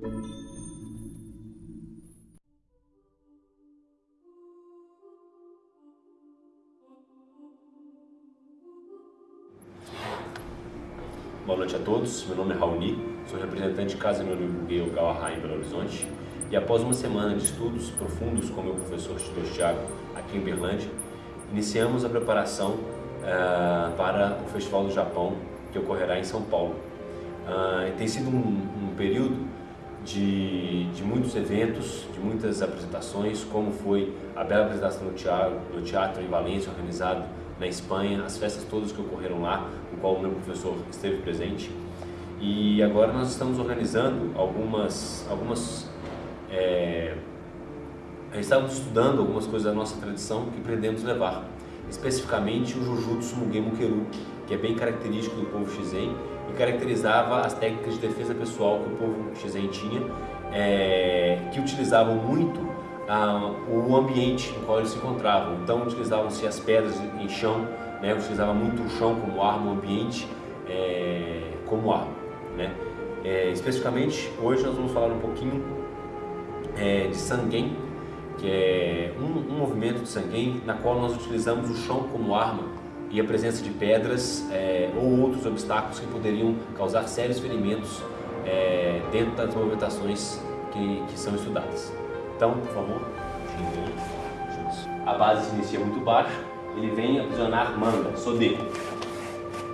Boa noite a todos, meu nome é Raoni, sou representante de Casa Meu Amigo Gay Ogawa em Belo Horizonte. E após uma semana de estudos profundos com meu professor Tito Thiago aqui em Berlândia, iniciamos a preparação uh, para o Festival do Japão que ocorrerá em São Paulo. Uh, tem sido um, um período de, de, muitos eventos, de muitas apresentações, como foi a bela apresentação do teatro, do teatro em Valência, organizado na Espanha, as festas todas que ocorreram lá, no qual o meu professor esteve presente. E agora nós estamos organizando algumas, algumas é, estamos estudando algumas coisas da nossa tradição que pretendemos levar, especificamente o Jujutsu Mugen Mukeru, que é bem característico do povo Shizen e caracterizava as técnicas de defesa pessoal que o povo Shizen tinha, é, que utilizavam muito ah, o ambiente no qual eles se encontravam. Então utilizavam-se as pedras em chão, né, utilizava muito o chão como arma, o ambiente é, como arma. Né? É, especificamente, hoje nós vamos falar um pouquinho é, de Sangen, que é um, um, movimento de Sangen na qual nós utilizamos o chão como arma e a presença de pedras é, ou outros obstáculos que poderiam causar sérios ferimentos é, dentro das movimentações que, que são estudadas. Então, por favor, a base se inicia muito baixa, ele vem aprisionar manga, sodeco.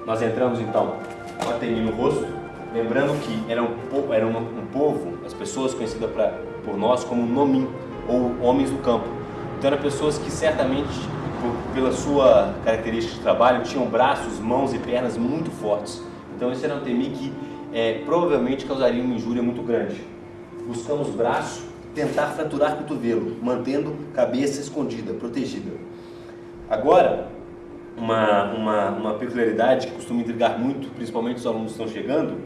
Nós entramos então com a temi no rosto, lembrando que era um, era um, povo, as pessoas conhecidas pra, por nós como nomin, ou homens do campo. Então eram pessoas que certamente, pela sua característica de trabalho, tinham braços, mãos e pernas muito fortes. Então esse era um temi que é, provavelmente causaria uma injúria muito grande. Buscamos braço tentar fraturar cotovelo, mantendo cabeça escondida, protegida. Agora, uma, uma, uma peculiaridade que costuma intrigar muito, principalmente os alunos que estão chegando,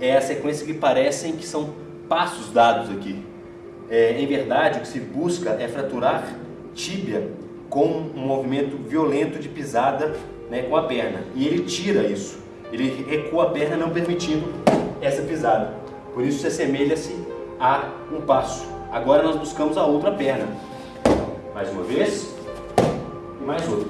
é a sequência que parecem que são passos dados aqui. É, em verdade, o que se busca é fraturar tíbia com um movimento violento de pisada né, com a perna. E ele tira isso. Ele recua a perna não permitindo essa pisada. Por isso se assemelha-se a um passo. Agora nós buscamos a outra perna. Mais uma vez. E mais outra.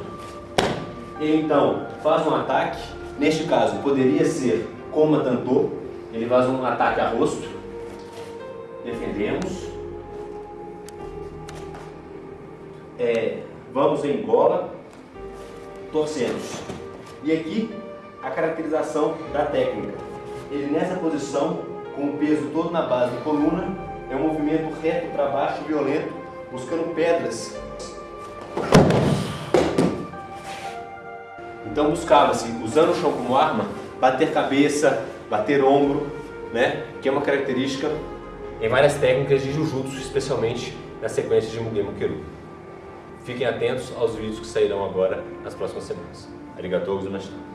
Ele então faz um ataque. Neste caso poderia ser como tanto. Ele faz um ataque a rosto. Defendemos. É, vamos em gola. Torcemos. E aqui a caracterização da técnica. Ele nessa posição, com o peso todo na base da coluna, é um movimento reto para baixo, violento, buscando pedras. Então buscava-se, usando o chão como arma, bater cabeça, bater ombro, né? que é uma característica em várias técnicas de Jujutsu, especialmente na sequência de Mugen Mukeru. Fiquem atentos aos vídeos que sairão agora nas próximas semanas. Arigatou gozaimasu.